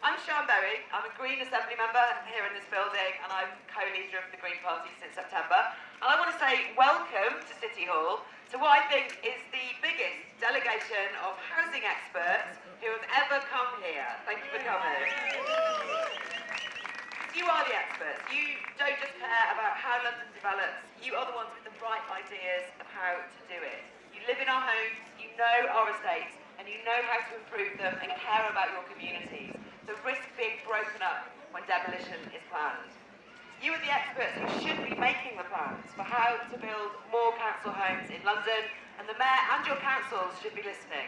I'm Sian Berry. I'm a Green Assembly member here in this building and I'm co-leader of the Green Party since September. And I want to say welcome to City Hall to what I think is the biggest delegation of housing experts who have ever come here. Thank you for coming. You are the experts. You don't just care about how London develops, you are the ones with the right ideas of how to do it. You live in our homes, you know our estates, and you know how to improve them and care about your communities the risk being broken up when demolition is planned. You are the experts who should be making the plans for how to build more council homes in London, and the Mayor and your councils should be listening.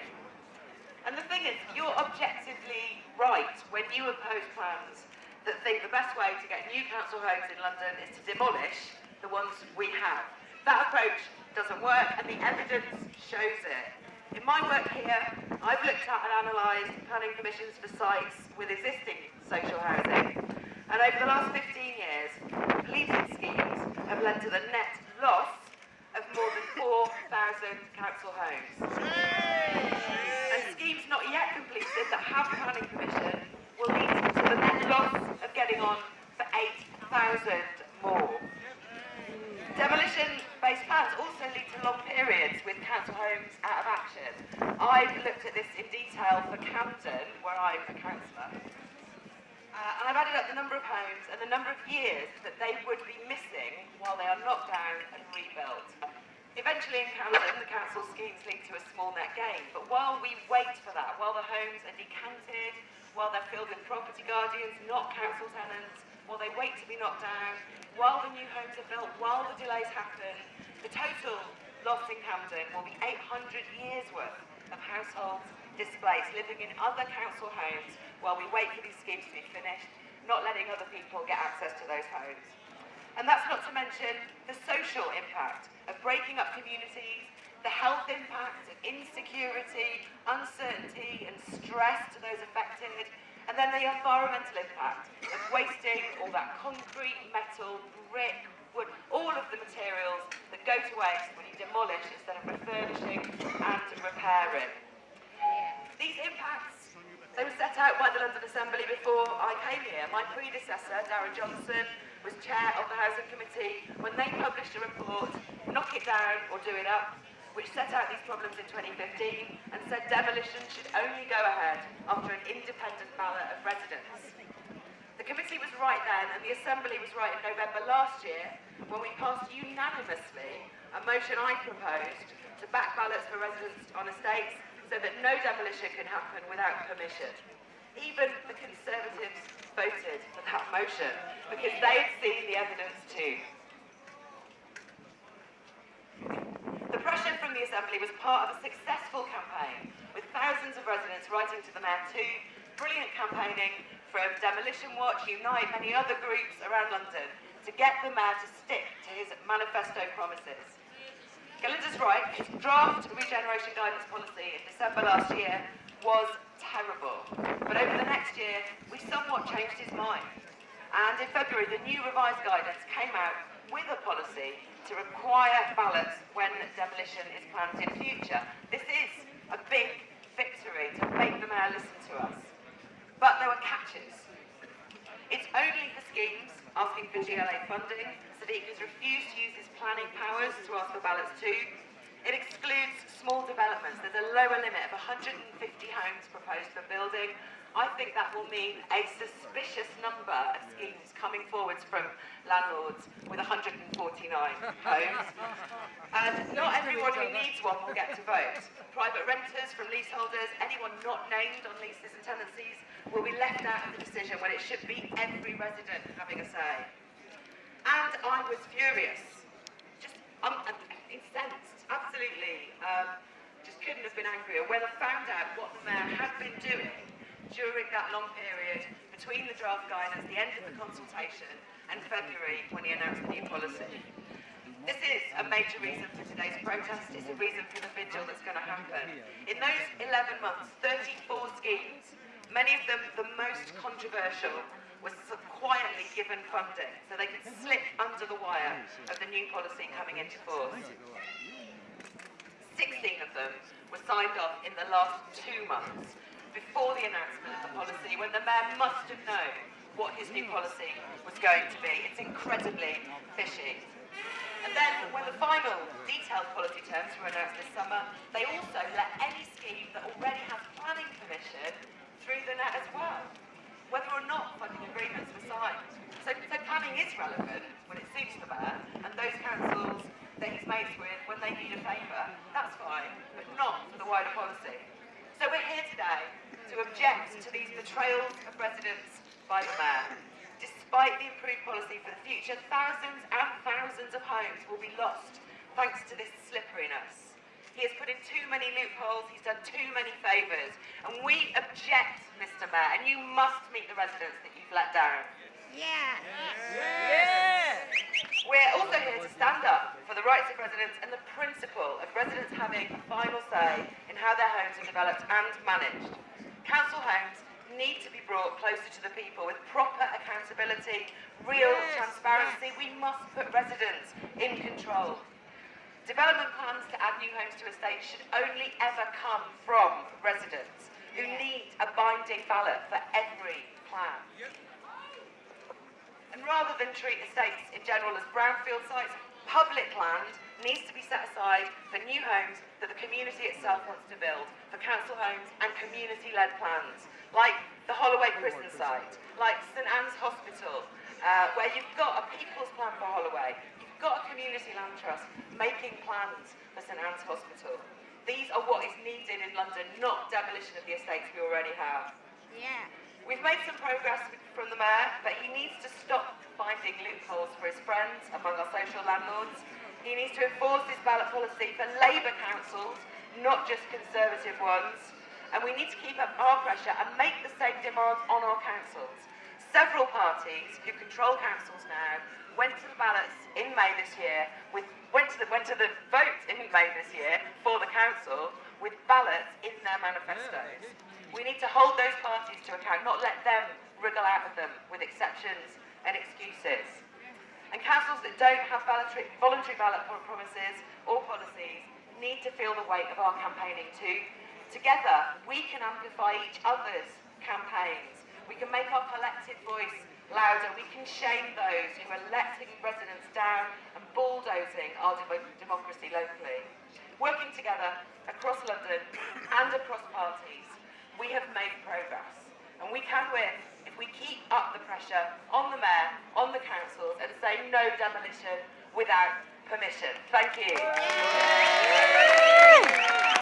And the thing is, you're objectively right when you oppose plans that think the best way to get new council homes in London is to demolish the ones we have. That approach doesn't work, and the evidence shows it. In my work here, I've looked at and analysed planning permissions for sites with existing social housing. And over the last 15 years, completed schemes have led to the net loss of more than 4,000 council homes. And schemes not yet completed that have planning permission will lead to the net loss of getting on for 8,000 more. Demolition-based plans also lead to long periods council homes out of action. I've looked at this in detail for Camden, where I'm a councillor. Uh, and I've added up the number of homes and the number of years that they would be missing while they are knocked down and rebuilt. Eventually in Camden, the council schemes lead to a small net gain, but while we wait for that, while the homes are decanted, while they're filled with property guardians, not council tenants, while they wait to be knocked down, while the new homes are built, while the delays happen, the total loss in Camden will be 800 years worth of households displaced, living in other council homes while we wait for these schemes to be finished, not letting other people get access to those homes. And that's not to mention the social impact of breaking up communities, the health impact of insecurity, uncertainty and stress to those affected, and then the environmental impact of wasting all that concrete, metal, brick, wood, all of the materials that go to waste when you demolish instead of refurbishing and repairing. These impacts, they were set out by the London Assembly before I came here. My predecessor, Darren Johnson, was chair of the Housing Committee when they published a report, Knock It Down or Do It Up, which set out these problems in 2015 and said demolition should only go ahead after an independent ballot of residents. The committee was right then and the Assembly was right in November last year when we passed unanimously a motion I proposed to back ballots for residents on estates so that no demolition can happen without permission. Even the Conservatives voted for that motion because they had seen the evidence too. The pressure from the Assembly was part of a successful campaign, with thousands of residents writing to the Mayor too, brilliant campaigning from Demolition Watch, Unite, many other groups around London, to get the Mayor to stick to his manifesto promises. Galinda's right, his draft regeneration guidance policy in December last year was terrible. But over the next year, we somewhat changed his mind. And in February, the new revised guidance came out with a policy to require ballots when demolition is planned in future. This is a big victory to make the mayor listen to us. But there were catches. It's only for schemes asking for GLA funding. Sadiq has refused to use his planning powers to ask for ballots too. It excludes small developments. There's a lower limit of 150 homes proposed for building, I think that will mean a suspicious number of schemes coming forwards from landlords with 149 homes. And not everyone who needs one will get to vote. Private renters from leaseholders, anyone not named on leases and tenancies will be left out of the decision when it should be every resident having a say. And I was furious, just um, incensed, absolutely, um, just couldn't have been angrier when I found out what the mayor had been doing during that long period between the draft guidance, the end of the consultation, and February when he announced the new policy. This is a major reason for today's protest. It's a reason for the vigil that's going to happen. In those 11 months, 34 schemes, many of them the most controversial, were quietly given funding so they could slip under the wire of the new policy coming into force. 16 of them were signed off in the last two months before the announcement of the policy when the Mayor must have known what his new policy was going to be. It's incredibly fishy. And then when the final detailed policy terms were announced this summer, they also let any scheme that already object to these betrayals of residents by the mayor. Despite the improved policy for the future, thousands and thousands of homes will be lost thanks to this slipperiness. He has put in too many loopholes, he's done too many favours, and we object, Mr Mayor, and you must meet the residents that you've let down. Yeah. We're also here to stand up for the rights of residents and the principle of residents having a final say in how their homes are developed and managed. Council homes need to be brought closer to the people with proper accountability, real transparency. We must put residents in control. Development plans to add new homes to estates should only ever come from residents who need a binding ballot for every plan. And rather than treat estates in general as brownfield sites, public land needs to be set aside for new homes that the community itself wants to build, for council homes and community-led plans, like the Holloway prison site, like St Ann's Hospital, uh, where you've got a people's plan for Holloway, you've got a community land trust making plans for St Ann's Hospital. These are what is needed in London, not demolition of the estates we already have. Yeah. We've made some progress from the Mayor, but he needs to stop finding loopholes for his friends among our social landlords. He needs to enforce this ballot policy for Labour councils, not just Conservative ones. And we need to keep up our pressure and make the same demands on our councils. Several parties who control councils now went to the ballots in May this year, with, went, to the, went to the vote in May this year for the council with ballots in their manifestos. We need to hold those parties to account, not let them wriggle out of them with exceptions and excuses. And councils that don't have voluntary, ballot promises or policies need to feel the weight of our campaigning too. Together, we can amplify each other's campaigns. We can make our collective voice louder. We can shame those who are letting residents down and bulldozing our dem democracy locally. Working together across London and across parties, we have made progress. And we can win if we keep up the pressure on the Mayor, on the councils, and say no demolition without permission. Thank you.